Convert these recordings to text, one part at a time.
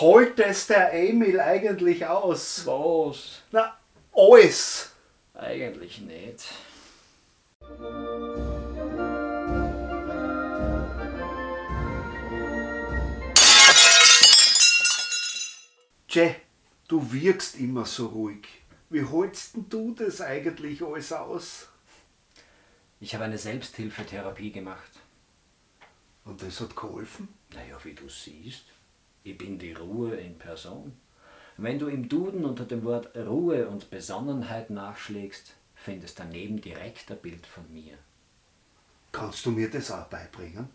Holt es der Emil eigentlich aus? Was? Na, alles. Eigentlich nicht. Tje, du wirkst immer so ruhig. Wie holst denn du das eigentlich alles aus? Ich habe eine Selbsthilfetherapie gemacht. Und das hat geholfen? Naja, wie du siehst, ich bin die Ruhe in Person. Wenn du im Duden unter dem Wort Ruhe und Besonnenheit nachschlägst, findest daneben direkt ein Bild von mir. Kannst du mir das auch beibringen?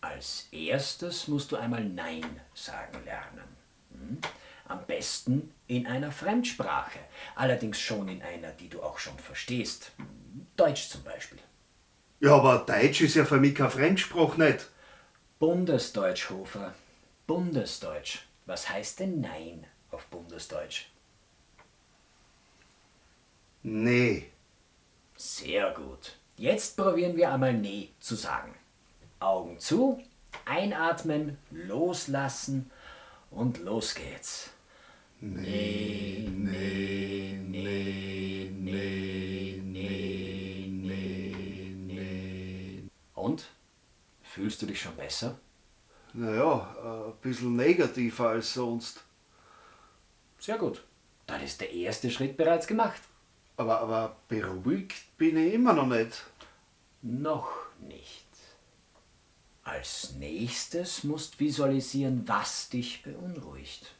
Als erstes musst du einmal Nein sagen lernen. Hm? Am besten in einer Fremdsprache, allerdings schon in einer, die du auch schon verstehst. Deutsch zum Beispiel. Ja, aber Deutsch ist ja für mich keine Fremdsprache nicht. Bundesdeutsch, Hofer. Bundesdeutsch. Was heißt denn Nein auf Bundesdeutsch? Nee. Sehr gut. Jetzt probieren wir einmal Nee zu sagen. Augen zu, einatmen, loslassen und los geht's. Nee, nee, nee, nee, nee, nee, nee. Und? Fühlst du dich schon besser? Naja, ein bisschen negativer als sonst. Sehr gut. Dann ist der erste Schritt bereits gemacht. Aber, aber beruhigt bin ich immer noch nicht. Noch nicht. Als nächstes musst visualisieren, was dich beunruhigt.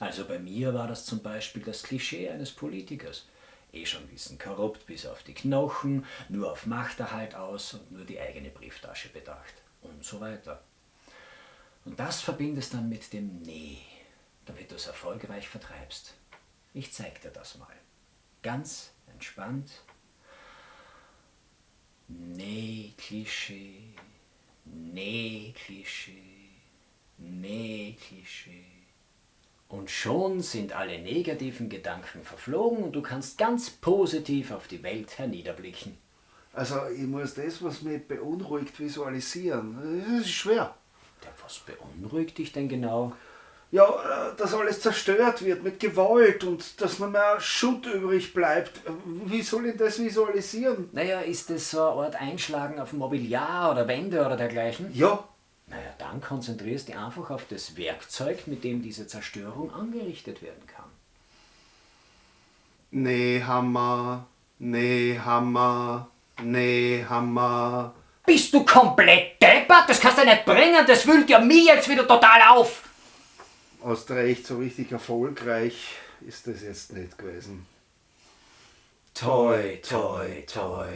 Also bei mir war das zum Beispiel das Klischee eines Politikers. Eh schon wissen, korrupt bis auf die Knochen, nur auf Machterhalt aus und nur die eigene Brieftasche bedacht und so weiter. Und das verbindest dann mit dem Nee, damit du es erfolgreich vertreibst. Ich zeig dir das mal. Ganz entspannt. Nee, Klischee. Nee, Klischee. Nee, Klischee. Und schon sind alle negativen Gedanken verflogen und du kannst ganz positiv auf die Welt herniederblicken. Also ich muss das, was mich beunruhigt, visualisieren. Das ist schwer. Was beunruhigt dich denn genau? Ja, äh, dass alles zerstört wird mit Gewalt und dass nur mehr Schutt übrig bleibt. Wie soll ich das visualisieren? Naja, ist das so eine Art Einschlagen auf Mobiliar oder Wände oder dergleichen? Ja, Naja, dann konzentrierst du dich einfach auf das Werkzeug, mit dem diese Zerstörung angerichtet werden kann. nee, Hammer, nee, Hammer, nee, Hammer. Bist du komplett deppert? Das kannst du nicht bringen, das wühlt ja mich jetzt wieder total auf. Hast recht, so richtig erfolgreich ist das jetzt nicht gewesen. Toi, toi, toi.